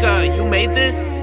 Erica, you made this?